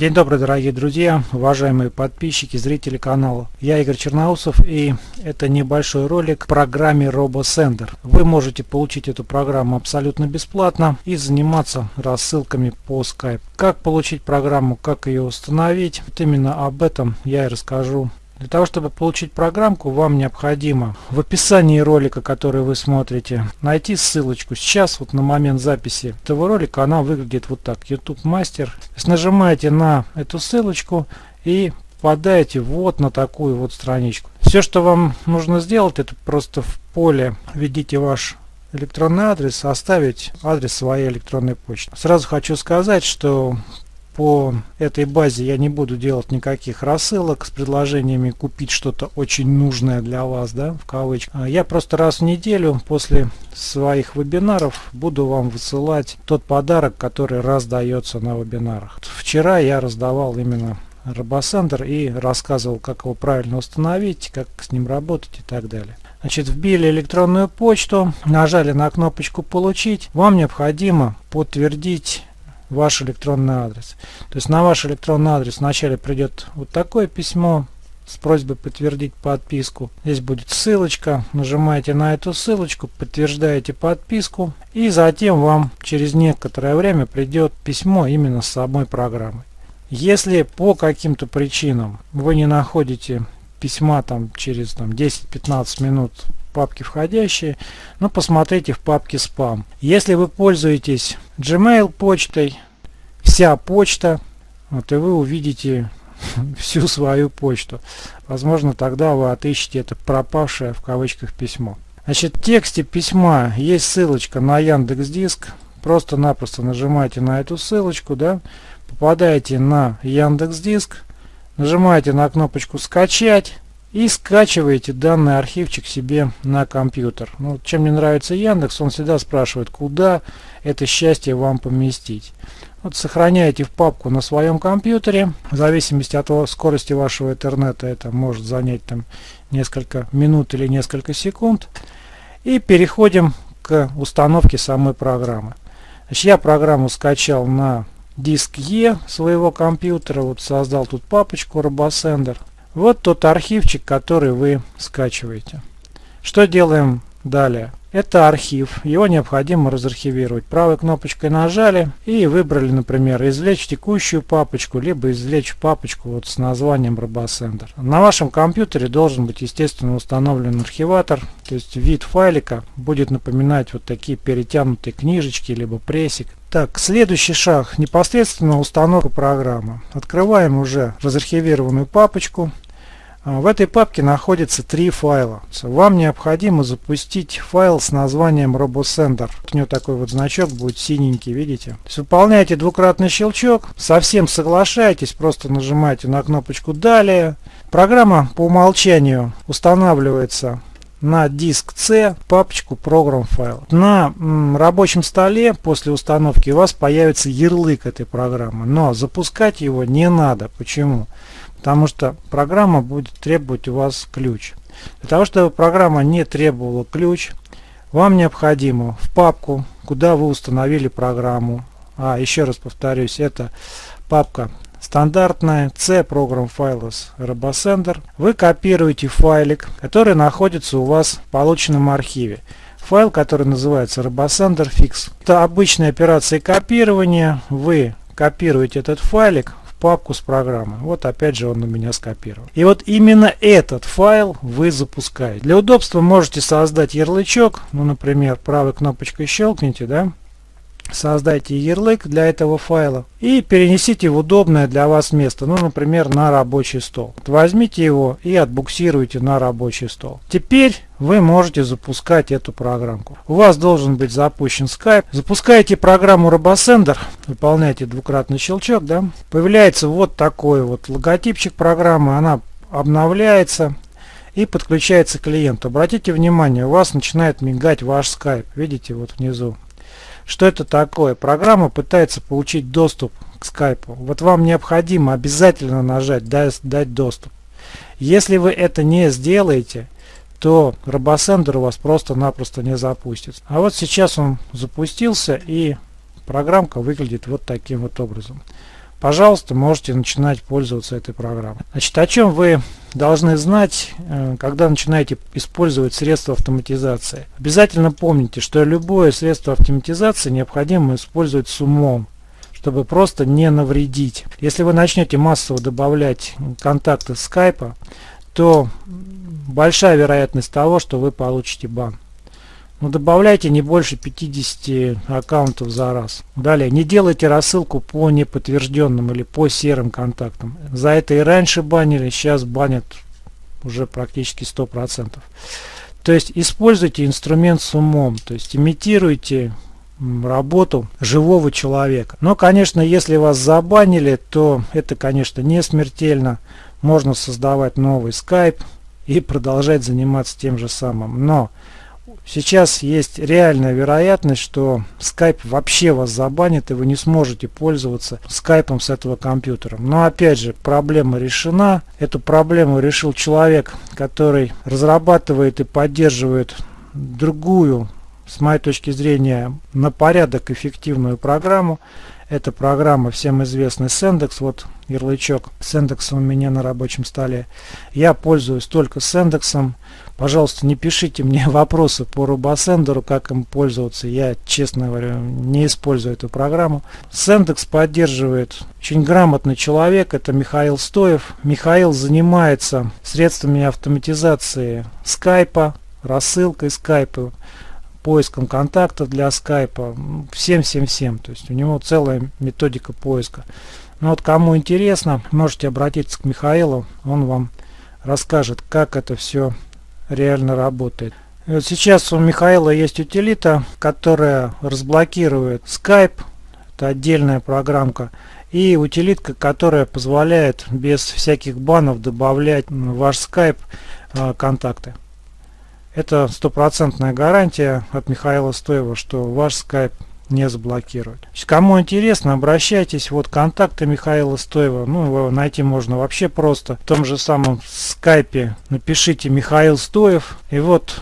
День добрый, дорогие друзья, уважаемые подписчики, зрители канала. Я Игорь Черноусов и это небольшой ролик к программе RoboSender. Вы можете получить эту программу абсолютно бесплатно и заниматься рассылками по Skype. Как получить программу, как ее установить, вот именно об этом я и расскажу для того, чтобы получить программку, вам необходимо в описании ролика, который вы смотрите, найти ссылочку. Сейчас, вот на момент записи этого ролика, она выглядит вот так. YouTube Master. Нажимаете на эту ссылочку и попадаете вот на такую вот страничку. Все, что вам нужно сделать, это просто в поле введите ваш электронный адрес, оставить адрес своей электронной почты. Сразу хочу сказать, что по этой базе я не буду делать никаких рассылок с предложениями купить что-то очень нужное для вас, да, в кавычках. А я просто раз в неделю после своих вебинаров буду вам высылать тот подарок, который раздается на вебинарах. Вчера я раздавал именно RoboSender и рассказывал, как его правильно установить, как с ним работать и так далее. Значит, вбили электронную почту, нажали на кнопочку «Получить». Вам необходимо подтвердить ваш электронный адрес. То есть на ваш электронный адрес вначале придет вот такое письмо с просьбой подтвердить подписку. Здесь будет ссылочка. Нажимаете на эту ссылочку, подтверждаете подписку. И затем вам через некоторое время придет письмо именно с самой программой. Если по каким-то причинам вы не находите письма там через там, 10-15 минут папки входящие, но посмотрите в папке спам. Если вы пользуетесь Gmail почтой, вся почта, вот и вы увидите всю свою почту. Возможно, тогда вы отыщете это пропавшее в кавычках письмо. Значит, в тексте письма есть ссылочка на Яндекс Диск. Просто-напросто нажимаете на эту ссылочку, да, попадаете на Яндекс Диск, нажимаете на кнопочку «Скачать», и скачиваете данный архивчик себе на компьютер. Ну, чем мне нравится Яндекс, он всегда спрашивает, куда это счастье вам поместить. Вот сохраняете в папку на своем компьютере. В зависимости от скорости вашего интернета это может занять там несколько минут или несколько секунд. И переходим к установке самой программы. Значит, я программу скачал на диск E своего компьютера. Вот создал тут папочку RoboSender. Вот тот архивчик, который вы скачиваете. Что делаем далее? Это архив, его необходимо разархивировать. Правой кнопочкой нажали и выбрали, например, извлечь текущую папочку, либо извлечь папочку вот с названием RoboSender. На вашем компьютере должен быть, естественно, установлен архиватор, то есть вид файлика будет напоминать вот такие перетянутые книжечки, либо прессик. Так, следующий шаг, непосредственно установка программы. Открываем уже разархивированную папочку. А, в этой папке находится три файла. Вам необходимо запустить файл с названием RoboSender. У него такой вот значок будет синенький, видите? То есть выполняете двукратный щелчок, совсем соглашаетесь, просто нажимаете на кнопочку «Далее». Программа по умолчанию устанавливается на диск C папочку Program File. На рабочем столе после установки у вас появится ярлык этой программы, но запускать его не надо. Почему? Потому что программа будет требовать у вас ключ. Для того, чтобы программа не требовала ключ, вам необходимо в папку, куда вы установили программу, а еще раз повторюсь, это папка стандартная C Program Files RoboSender, вы копируете файлик, который находится у вас в полученном архиве. Файл, который называется RoboSender Fix. Это обычная операция копирования. Вы копируете этот файлик папку с программой. Вот опять же он у меня скопирован. И вот именно этот файл вы запускаете. Для удобства можете создать ярлычок. Ну, например, правой кнопочкой щелкните, да, создайте ярлык для этого файла и перенесите в удобное для вас место, ну, например, на рабочий стол. Возьмите его и отбуксируйте на рабочий стол. Теперь вы можете запускать эту программку. У вас должен быть запущен Skype. Запускаете программу RoboSender, выполняете двукратный щелчок, да, появляется вот такой вот логотипчик программы, она обновляется и подключается к клиенту. Обратите внимание, у вас начинает мигать ваш Skype. Видите, вот внизу что это такое? Программа пытается получить доступ к скайпу. Вот вам необходимо обязательно нажать «Дать, дать доступ». Если вы это не сделаете, то RoboSender у вас просто-напросто не запустится. А вот сейчас он запустился и программка выглядит вот таким вот образом. Пожалуйста, можете начинать пользоваться этой программой. Значит, о чем вы должны знать, э, когда начинаете использовать средства автоматизации. Обязательно помните, что любое средство автоматизации необходимо использовать с умом чтобы просто не навредить. Если вы начнете массово добавлять контакты скайпа, то большая вероятность того, что вы получите бан. Но ну, добавляйте не больше 50 аккаунтов за раз. Далее, не делайте рассылку по неподтвержденным или по серым контактам. За это и раньше банили, сейчас банят уже практически 100%. То есть используйте инструмент с умом, то есть имитируйте работу живого человека. Но, конечно, если вас забанили, то это, конечно, не смертельно. Можно создавать новый скайп и продолжать заниматься тем же самым. Но Сейчас есть реальная вероятность, что Skype вообще вас забанит и вы не сможете пользоваться скайпом с этого компьютера. Но опять же, проблема решена. Эту проблему решил человек, который разрабатывает и поддерживает другую, с моей точки зрения, на порядок эффективную программу. Это программа всем известный Sendex. Вот ярлычок Sendex у меня на рабочем столе. Я пользуюсь только Sendex. Пожалуйста, не пишите мне вопросы по RoboSender, как им пользоваться. Я, честно говоря, не использую эту программу. Sendex поддерживает очень грамотный человек, это Михаил Стоев. Михаил занимается средствами автоматизации скайпа, рассылкой скайпа, поиском контактов для скайпа, всем-всем-всем. То есть у него целая методика поиска. Ну вот кому интересно, можете обратиться к Михаилу, он вам расскажет, как это все реально работает. Вот сейчас у Михаила есть утилита, которая разблокирует Skype, это отдельная программка, и утилитка, которая позволяет без всяких банов добавлять в ваш Skype э, контакты. Это стопроцентная гарантия от Михаила Стоева, что ваш Skype не заблокируют. Кому интересно, обращайтесь. Вот контакты Михаила Стоева. Ну, его найти можно вообще просто. В том же самом скайпе напишите Михаил Стоев. И вот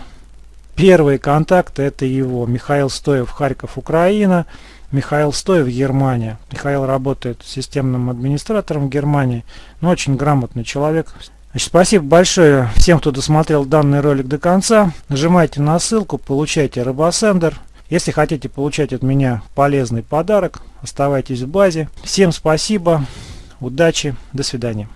первые контакты это его. Михаил Стоев, Харьков, Украина. Михаил Стоев, Германия. Михаил работает системным администратором в Германии. Но очень грамотный человек. Значит, спасибо большое всем, кто досмотрел данный ролик до конца. Нажимайте на ссылку, получайте RoboSender. Если хотите получать от меня полезный подарок, оставайтесь в базе. Всем спасибо, удачи, до свидания.